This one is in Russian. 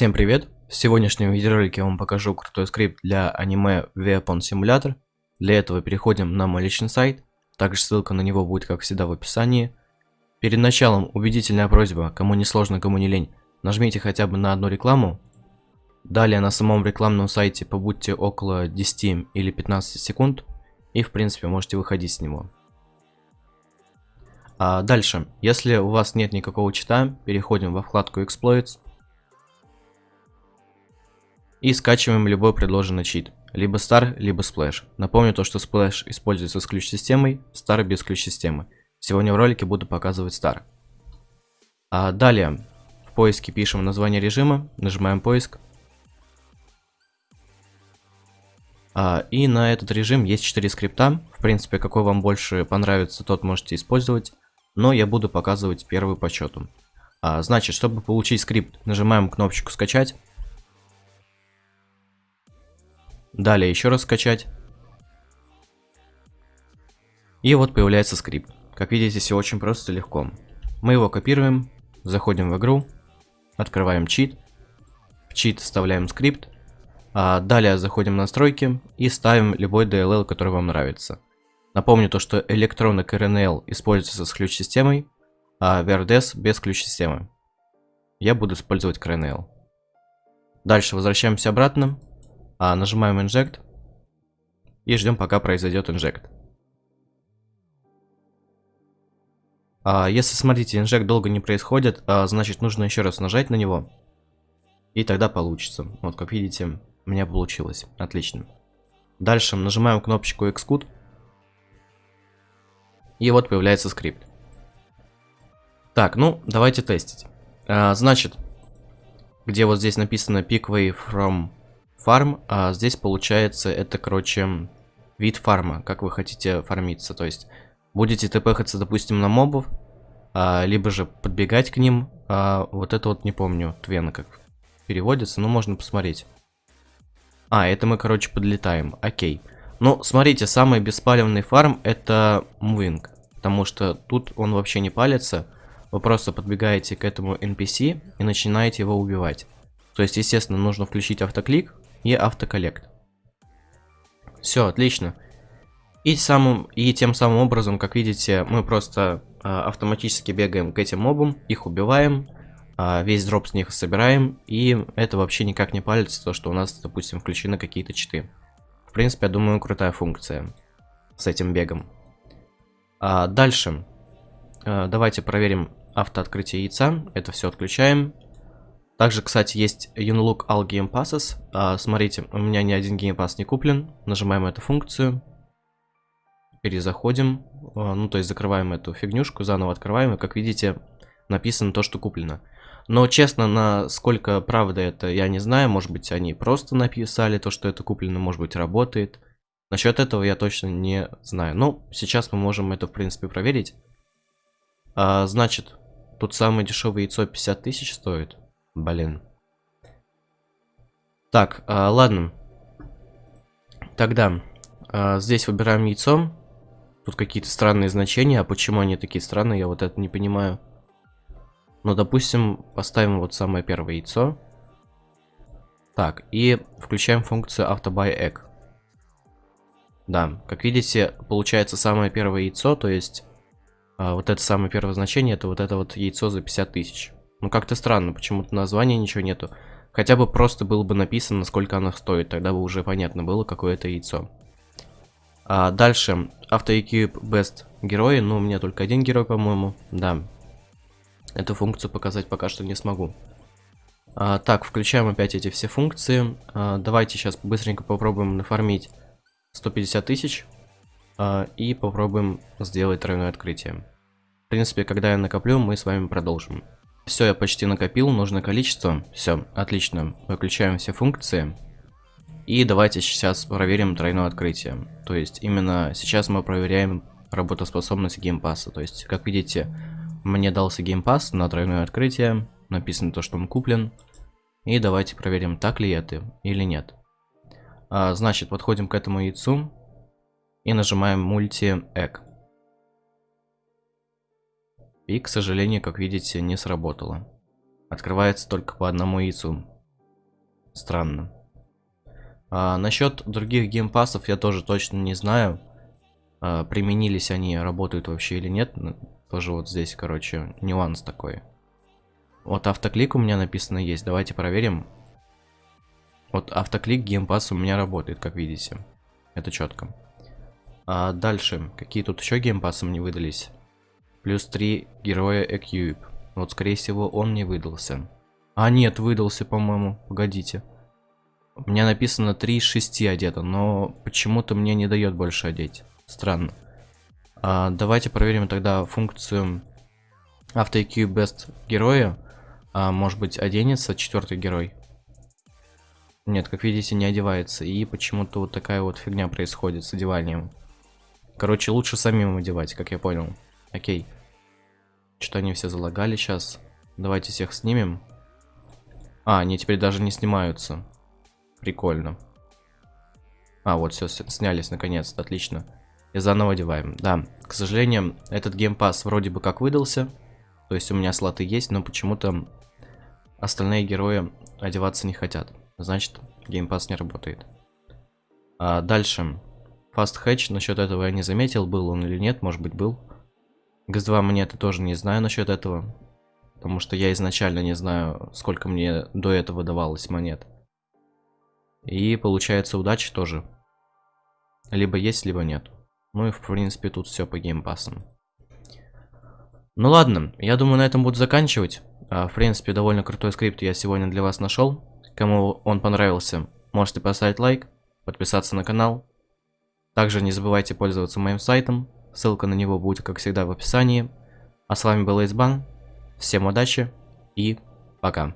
Всем привет! В сегодняшнем видеоролике я вам покажу крутой скрипт для аниме Weapon Simulator. Для этого переходим на мой личный сайт, также ссылка на него будет как всегда в описании. Перед началом убедительная просьба, кому не сложно, кому не лень, нажмите хотя бы на одну рекламу. Далее на самом рекламном сайте побудьте около 10 или 15 секунд и в принципе можете выходить с него. А дальше, если у вас нет никакого чита, переходим во вкладку Exploits и скачиваем любой предложенный чит. Либо Star, либо Splash. Напомню то, что Splash используется с ключ-системой, Star без ключ-системы. Сегодня в ролике буду показывать Star. А далее в поиске пишем название режима, нажимаем поиск. А, и на этот режим есть 4 скрипта. В принципе, какой вам больше понравится, тот можете использовать. Но я буду показывать первый по счету. А, значит, чтобы получить скрипт, нажимаем кнопочку скачать. Далее еще раз скачать. И вот появляется скрипт. Как видите, все очень просто и легко. Мы его копируем, заходим в игру, открываем чит, в чит вставляем скрипт, а далее заходим в настройки и ставим любой DLL, который вам нравится. Напомню то, что Electronic RNL используется с ключ-системой, а VRDS без ключ-системы. Я буду использовать KRNL. Дальше возвращаемся обратно, а, нажимаем Inject и ждем, пока произойдет Inject. А, если, смотрите, Inject долго не происходит, а, значит нужно еще раз нажать на него, и тогда получится. Вот, как видите, у меня получилось. Отлично. Дальше нажимаем кнопочку Xcode, и вот появляется скрипт. Так, ну, давайте тестить. А, значит, где вот здесь написано Pickway from Фарм, а здесь получается это, короче, вид фарма, как вы хотите фармиться. То есть будете тпхаться, допустим, на мобов, а, либо же подбегать к ним. А, вот это вот не помню, Твена как переводится, но можно посмотреть. А, это мы, короче, подлетаем. Окей. Ну, смотрите, самый беспалевный фарм это мувинг. Потому что тут он вообще не палится. Вы просто подбегаете к этому NPC и начинаете его убивать. То есть, естественно, нужно включить автоклик, и автоколлект. Все, отлично. И, самым, и тем самым образом, как видите, мы просто э, автоматически бегаем к этим мобам, их убиваем, э, весь дроп с них собираем, и это вообще никак не палится, то, что у нас, допустим, включены какие-то читы. В принципе, я думаю, крутая функция с этим бегом. А дальше, э, давайте проверим автооткрытие яйца, это все отключаем. Также, кстати, есть Unlock All Game Passes. А, смотрите, у меня ни один Game Pass не куплен. Нажимаем эту функцию. Перезаходим. А, ну, то есть закрываем эту фигнюшку, заново открываем. И, как видите, написано то, что куплено. Но, честно, насколько правда это, я не знаю. Может быть, они просто написали то, что это куплено. Может быть, работает. Насчет этого я точно не знаю. Но сейчас мы можем это, в принципе, проверить. А, значит, тут самое дешевое яйцо 50 тысяч стоит. Блин. Так, а, ладно. Тогда а, здесь выбираем яйцо. Тут какие-то странные значения. А почему они такие странные, я вот это не понимаю. Ну, допустим, поставим вот самое первое яйцо. Так, и включаем функцию AutoBuyEgg. Да, как видите, получается самое первое яйцо, то есть а, вот это самое первое значение, это вот это вот яйцо за 50 тысяч. Ну как-то странно, почему-то названия ничего нету. Хотя бы просто было бы написано, сколько оно стоит, тогда бы уже понятно было, какое это яйцо. А дальше, автоэкип best герои, ну у меня только один герой, по-моему, да. Эту функцию показать пока что не смогу. А, так, включаем опять эти все функции. А, давайте сейчас быстренько попробуем нафармить 150 тысяч. А, и попробуем сделать тройное открытие. В принципе, когда я накоплю, мы с вами продолжим. Все, я почти накопил нужное количество. Все, отлично. Выключаем все функции. И давайте сейчас проверим тройное открытие. То есть именно сейчас мы проверяем работоспособность геймпасса. То есть, как видите, мне дался геймпасс на тройное открытие. Написано то, что он куплен. И давайте проверим, так ли это или нет. А, значит, подходим к этому яйцу и нажимаем multi egg. И, к сожалению, как видите, не сработало. Открывается только по одному яйцу. Странно. А, насчет других геймпасов я тоже точно не знаю. А, применились они, работают вообще или нет. Ну, тоже вот здесь, короче, нюанс такой. Вот автоклик у меня написано есть. Давайте проверим. Вот автоклик геймпас у меня работает, как видите. Это четко. А дальше, какие тут еще геймпасы мне выдались? Плюс 3 героя equip. Вот, скорее всего, он не выдался. А, нет, выдался, по-моему. Погодите. У меня написано 3 из 6 одето, но почему-то мне не дает больше одеть. Странно. А, давайте проверим тогда функцию AutoEQ Best героя. А, может быть, оденется четвертый герой? Нет, как видите, не одевается. И почему-то вот такая вот фигня происходит с одеванием. Короче, лучше самим одевать, как я понял. Окей. Что-то они все залагали сейчас. Давайте всех снимем. А, они теперь даже не снимаются. Прикольно. А, вот все, снялись наконец-то, отлично. И заново одеваем. Да, к сожалению, этот геймпас вроде бы как выдался. То есть у меня слоты есть, но почему-то остальные герои одеваться не хотят. Значит, геймпас не работает. А дальше. Fast Hatch, насчет этого я не заметил, был он или нет, может быть был. ГС-2 монеты тоже не знаю насчет этого. Потому что я изначально не знаю, сколько мне до этого давалось монет. И получается удачи тоже. Либо есть, либо нет. Ну и в принципе тут все по геймпасам. Ну ладно, я думаю на этом буду заканчивать. А, в принципе довольно крутой скрипт я сегодня для вас нашел. Кому он понравился, можете поставить лайк, подписаться на канал. Также не забывайте пользоваться моим сайтом. Ссылка на него будет, как всегда, в описании. А с вами был Эйсбан. Всем удачи и пока.